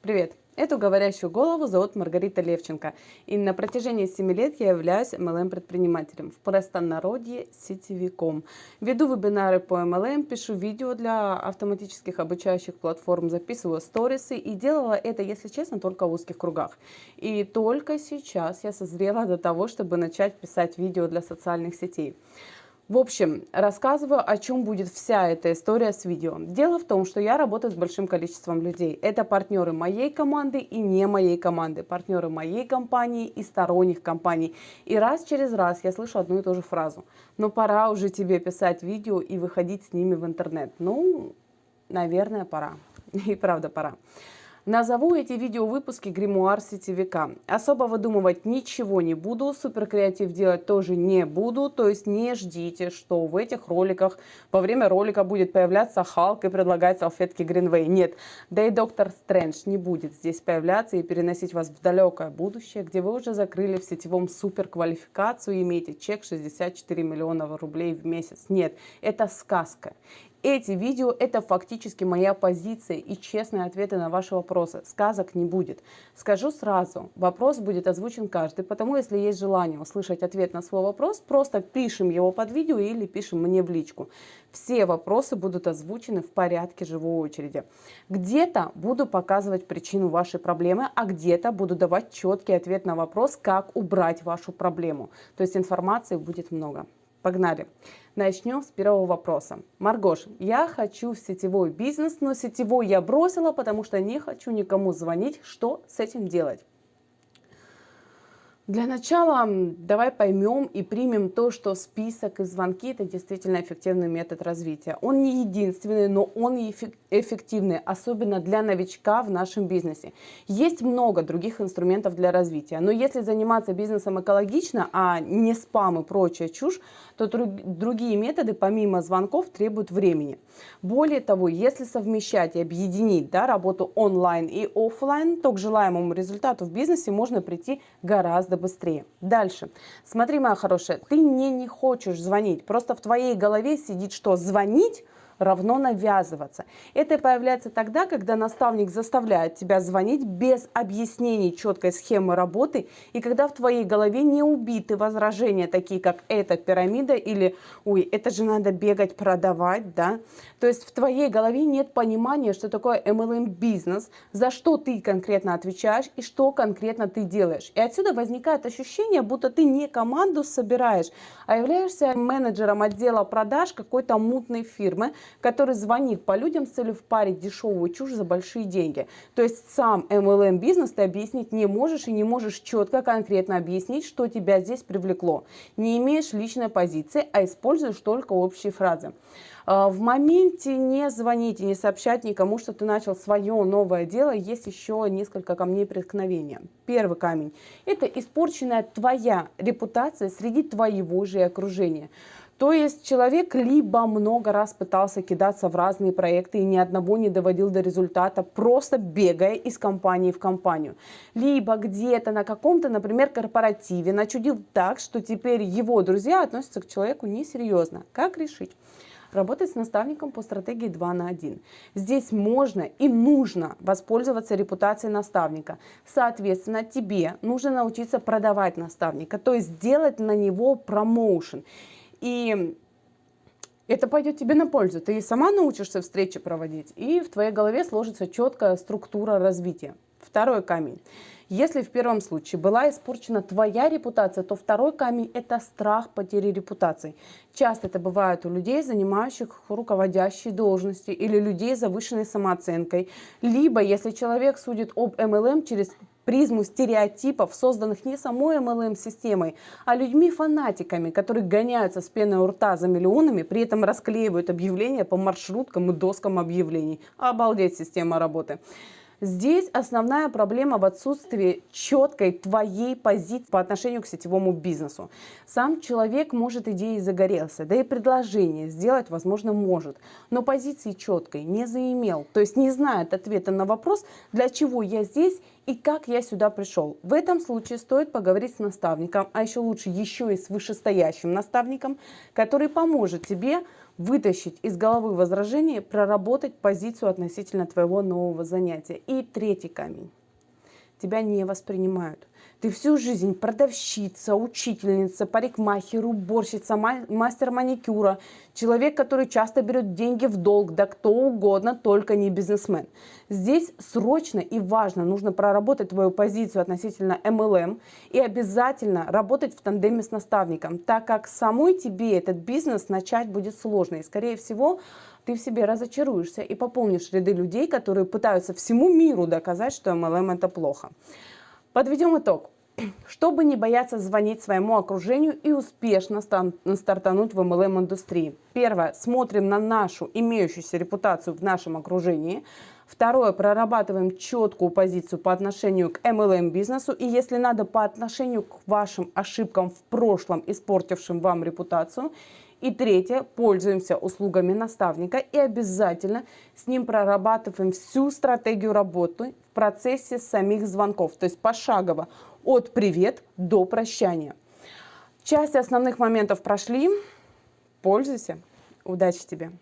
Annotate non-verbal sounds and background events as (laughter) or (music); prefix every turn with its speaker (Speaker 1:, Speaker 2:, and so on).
Speaker 1: Привет! Эту говорящую голову зовут Маргарита Левченко, и на протяжении 7 лет я являюсь MLM-предпринимателем, в простонародье сетевиком. Веду вебинары по MLM, пишу видео для автоматических обучающих платформ, записываю сторисы, и делала это, если честно, только в узких кругах. И только сейчас я созрела до того, чтобы начать писать видео для социальных сетей. В общем, рассказываю, о чем будет вся эта история с видео. Дело в том, что я работаю с большим количеством людей. Это партнеры моей команды и не моей команды, партнеры моей компании и сторонних компаний. И раз через раз я слышу одну и ту же фразу. Но пора уже тебе писать видео и выходить с ними в интернет. Ну, наверное, пора. (laughs) И правда пора. Назову эти видеовыпуски гримуар сетевика. Особо выдумывать ничего не буду, супер креатив делать тоже не буду, то есть не ждите, что в этих роликах во время ролика будет появляться Халк и предлагать салфетки Гринвей. Нет, да и Доктор Стрэндж не будет здесь появляться и переносить вас в далекое будущее, где вы уже закрыли в сетевом супер квалификацию и имеете чек 64 миллиона рублей в месяц. Нет, это сказка. Эти видео – это фактически моя позиция и честные ответы на ваши вопросы. Сказок не будет. Скажу сразу, вопрос будет озвучен каждый, потому если есть желание услышать ответ на свой вопрос, просто пишем его под видео или пишем мне в личку. Все вопросы будут озвучены в порядке живой очереди. Где-то буду показывать причину вашей проблемы, а где-то буду давать четкий ответ на вопрос, как убрать вашу проблему. То есть информации будет много. Погнали! Начнем с первого вопроса. Маргош, я хочу сетевой бизнес, но сетевой я бросила, потому что не хочу никому звонить. Что с этим делать? Для начала давай поймем и примем то, что список и звонки – это действительно эффективный метод развития. Он не единственный, но он эффективный, особенно для новичка в нашем бизнесе. Есть много других инструментов для развития, но если заниматься бизнесом экологично, а не спам и прочая чушь, то другие методы помимо звонков требуют времени. Более того, если совмещать и объединить да, работу онлайн и офлайн, то к желаемому результату в бизнесе можно прийти гораздо быстрее. Дальше. Смотри, моя хорошая, ты мне не хочешь звонить. Просто в твоей голове сидит, что звонить равно навязываться. Это появляется тогда, когда наставник заставляет тебя звонить без объяснений четкой схемы работы, и когда в твоей голове не убиты возражения, такие как «это пирамида» или «ой, это же надо бегать, продавать», да. То есть в твоей голове нет понимания, что такое MLM-бизнес, за что ты конкретно отвечаешь и что конкретно ты делаешь. И отсюда возникает ощущение, будто ты не команду собираешь, а являешься менеджером отдела продаж какой-то мутной фирмы, который звонит по людям с целью впарить дешевую чушь за большие деньги. То есть сам MLM бизнес ты объяснить не можешь и не можешь четко, конкретно объяснить, что тебя здесь привлекло. Не имеешь личной позиции, а используешь только общие фразы. А, в моменте не звоните, не сообщать никому, что ты начал свое новое дело. Есть еще несколько камней преткновения. Первый камень – это испорченная твоя репутация среди твоего же окружения. То есть человек либо много раз пытался кидаться в разные проекты и ни одного не доводил до результата, просто бегая из компании в компанию. Либо где-то на каком-то, например, корпоративе начудил так, что теперь его друзья относятся к человеку несерьезно. Как решить? Работать с наставником по стратегии 2 на 1. Здесь можно и нужно воспользоваться репутацией наставника. Соответственно, тебе нужно научиться продавать наставника, то есть сделать на него промоушен. И это пойдет тебе на пользу. Ты сама научишься встречи проводить, и в твоей голове сложится четкая структура развития. Второй камень. Если в первом случае была испорчена твоя репутация, то второй камень – это страх потери репутации. Часто это бывает у людей, занимающих руководящие должности или людей с завышенной самооценкой. Либо если человек судит об MLM через призму стереотипов, созданных не самой MLM-системой, а людьми-фанатиками, которые гоняются с пеной у рта за миллионами, при этом расклеивают объявления по маршруткам и доскам объявлений. Обалдеть система работы. Здесь основная проблема в отсутствии четкой твоей позиции по отношению к сетевому бизнесу. Сам человек, может, идеей загорелся, да и предложение сделать, возможно, может, но позиции четкой не заимел, то есть не знает ответа на вопрос, для чего я здесь и как я сюда пришел. В этом случае стоит поговорить с наставником, а еще лучше еще и с вышестоящим наставником, который поможет тебе вытащить из головы возражения, проработать позицию относительно твоего нового занятия. И третий камень. Тебя не воспринимают. Ты всю жизнь продавщица, учительница, парикмахер, уборщица, мастер маникюра, человек, который часто берет деньги в долг, да кто угодно, только не бизнесмен. Здесь срочно и важно нужно проработать твою позицию относительно MLM и обязательно работать в тандеме с наставником, так как самой тебе этот бизнес начать будет сложно. И скорее всего ты в себе разочаруешься и пополнишь ряды людей, которые пытаются всему миру доказать, что MLM это плохо. Подведем итог. (clears throat) Чтобы не бояться звонить своему окружению и успешно стартануть в MLM-индустрии. Первое. Смотрим на нашу имеющуюся репутацию в нашем окружении. Второе. Прорабатываем четкую позицию по отношению к MLM-бизнесу. И если надо, по отношению к вашим ошибкам в прошлом, испортившим вам репутацию. И третье, пользуемся услугами наставника и обязательно с ним прорабатываем всю стратегию работы в процессе самих звонков, то есть пошагово от привет до прощания. Часть основных моментов прошли. Пользуйся. Удачи тебе!